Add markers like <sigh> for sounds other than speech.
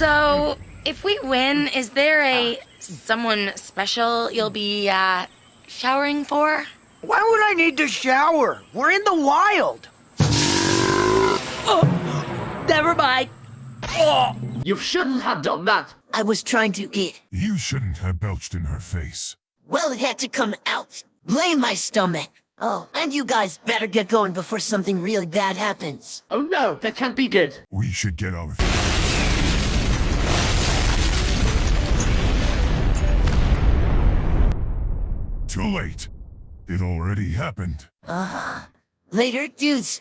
So, if we win, is there a someone special you'll be uh, showering for? Why would I need to shower? We're in the wild. <gasps> Never mind. You shouldn't have done that. I was trying to eat. You shouldn't have belched in her face. Well, it had to come out. Blame my stomach. Oh, and you guys better get going before something really bad happens. Oh no, that can't be good. We should get out of here. Too late. It already happened. Uh-huh. Later, dudes.